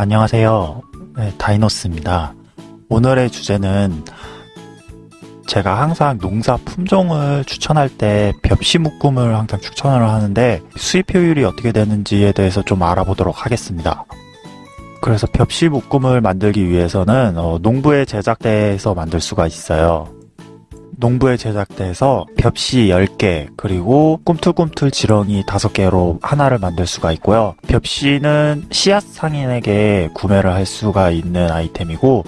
안녕하세요. 네, 다이노스입니다. 오늘의 주제는 제가 항상 농사 품종을 추천할 때 벽시 묶음을 항상 추천을 하는데 수입 효율이 어떻게 되는지에 대해서 좀 알아보도록 하겠습니다. 그래서 벽시 묶음을 만들기 위해서는 어, 농부의 제작대에서 만들 수가 있어요. 농부의 제작대에서 벽시 10개 그리고 꿈틀꿈틀 지렁이 5개로 하나를 만들 수가 있고요. 벽시는 씨앗 상인에게 구매를 할 수가 있는 아이템이고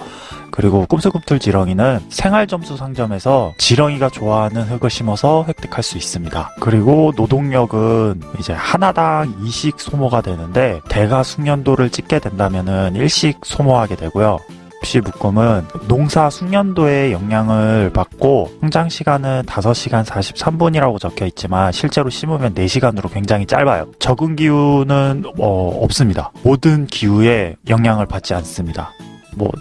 그리고 꿈틀꿈틀 지렁이는 생활점수 상점에서 지렁이가 좋아하는 흙을 심어서 획득할 수 있습니다. 그리고 노동력은 이제 하나당 2씩 소모가 되는데 대가 숙련도를 찍게 된다면 은 1씩 소모하게 되고요. 벽시 묶음은 농사 숙련도의 영향을 받고 성장 시간은 5시간 43분이라고 적혀 있지만 실제로 심으면 4시간으로 굉장히 짧아요. 적은 기후는 어, 없습니다. 모든 기후에 영향을 받지 않습니다. 뭐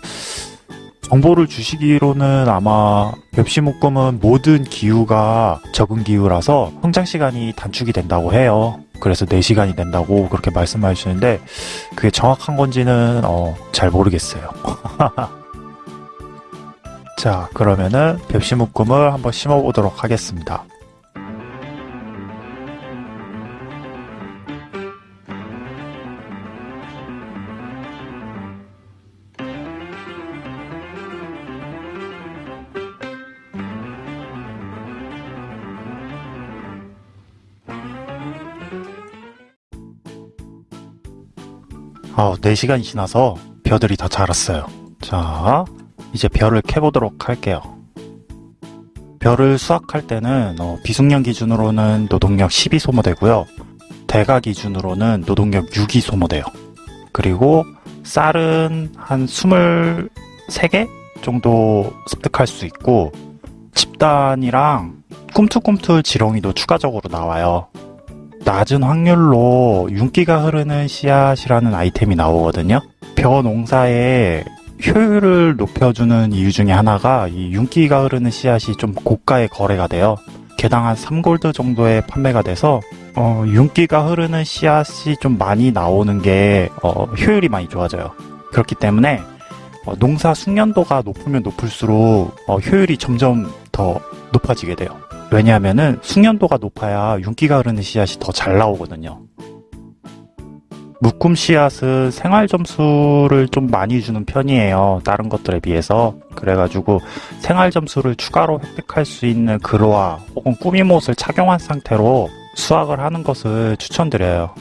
정보를 주시기로는 아마 벽시 묶음은 모든 기후가 적은 기후라서 성장 시간이 단축이 된다고 해요. 그래서 4시간이 된다고 그렇게 말씀해 주시는데 그게 정확한 건지는 어, 잘 모르겠어요. 자 그러면은 벽시 묶음을 한번 심어 보도록 하겠습니다. 아, 4시간이 지나서 벼들이 다 자랐어요. 자, 이제 벼를 캐보도록 할게요. 벼를 수확할 때는 어, 비숙련 기준으로는 노동력 12 소모되고요. 대가 기준으로는 노동력 6이 소모돼요. 그리고 쌀은 한 23개 정도 습득할 수 있고 집단이랑 꿈틀꿈틀 지렁이도 추가적으로 나와요. 낮은 확률로 윤기가 흐르는 씨앗이라는 아이템이 나오거든요. 벼 농사의 효율을 높여주는 이유 중에 하나가 이 윤기가 흐르는 씨앗이 좀 고가의 거래가 돼요. 개당 한 3골드 정도에 판매가 돼서 어, 윤기가 흐르는 씨앗이 좀 많이 나오는 게 어, 효율이 많이 좋아져요. 그렇기 때문에 어, 농사 숙련도가 높으면 높을수록 어, 효율이 점점 더 높아지게 돼요. 왜냐하면은 숙련도가 높아야 윤기가 흐르는 씨앗이 더 잘 나오거든요. 묶음 씨앗은 생활 점수를 좀 많이 주는 편이에요. 다른 것들에 비해서. 그래가지고 생활 점수를 추가로 획득할 수 있는 그로와 혹은 꾸미못을 착용한 상태로 수확을 하는 것을 추천드려요.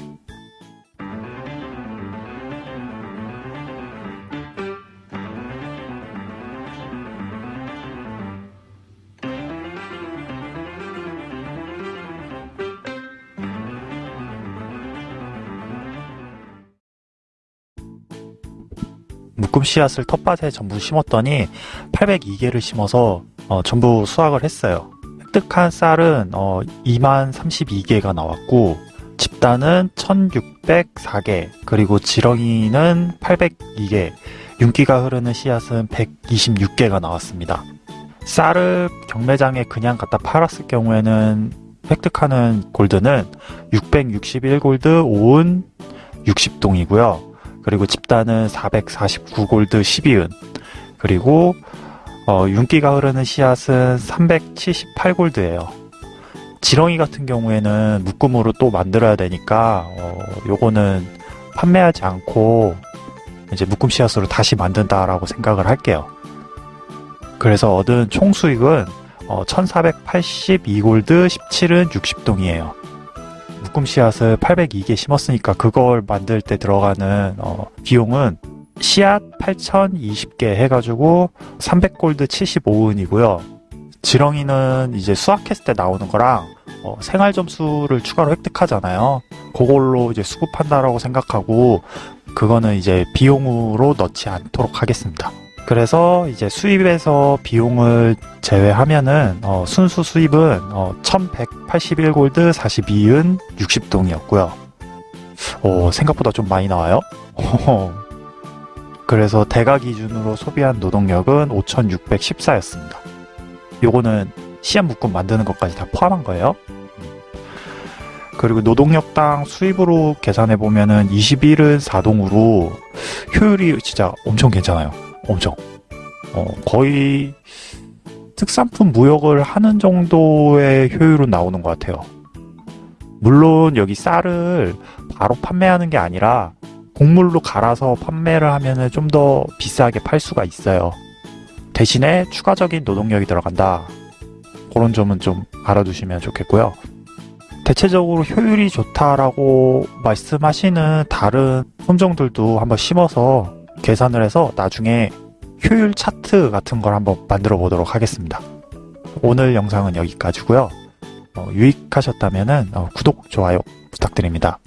묶음 씨앗을 텃밭에 전부 심었더니 802개를 심어서 어, 전부 수확을 했어요. 획득한 쌀은 어, 2만 32개가 나왔고 집단은 1604개 그리고 지렁이는 802개 윤기가 흐르는 씨앗은 126개가 나왔습니다. 쌀을 경매장에 그냥 갖다 팔았을 경우에는 획득하는 골드는 661골드 5은 60동이고요. 그리고 집단은 449골드 12은 그리고 어, 윤기가 흐르는 씨앗은 378골드예요. 지렁이 같은 경우에는 묶음으로 또 만들어야 되니까 어, 요거는 판매하지 않고 이제 묶음 씨앗으로 다시 만든다라고 생각을 할게요. 그래서 얻은 총 수익은 어, 1482골드 17은 60동이에요. 묶음 씨앗을 802개 심었으니까 그걸 만들 때 들어가는 어, 비용은 씨앗 8020개 해가지고 300골드 75은이고요. 지렁이는 이제 수확했을 때 나오는 거랑 어, 생활 점수를 추가로 획득하잖아요. 그걸로 이제 수급한다라고 생각하고 그거는 이제 비용으로 넣지 않도록 하겠습니다. 그래서 이제 수입에서 비용을 제외하면은 어, 순수 수입은 어, 1181골드 42은 60동이었고요. 오, 생각보다 좀 많이 나와요. 그래서 대가 기준으로 소비한 노동력은 5614였습니다. 요거는 씨앗 묶음 만드는 것까지 다 포함한 거예요. 그리고 노동력당 수입으로 계산해 보면은 21은 4동으로 효율이 진짜 엄청 괜찮아요. 엄청. 어, 거의 특산품 무역을 하는 정도의 효율은 나오는 것 같아요. 물론 여기 쌀을 바로 판매하는 게 아니라 곡물로 갈아서 판매를 하면은 좀더 비싸게 팔 수가 있어요. 대신에 추가적인 노동력이 들어간다. 그런 점은 좀 알아두시면 좋겠고요. 대체적으로 효율이 좋다라고 말씀하시는 다른 품종들도 한번 심어서 계산을 해서 나중에 효율 차트 같은 걸 한번 만들어 보도록 하겠습니다. 오늘 영상은 여기까지고요. 어, 유익하셨다면 구독, 좋아요 부탁드립니다.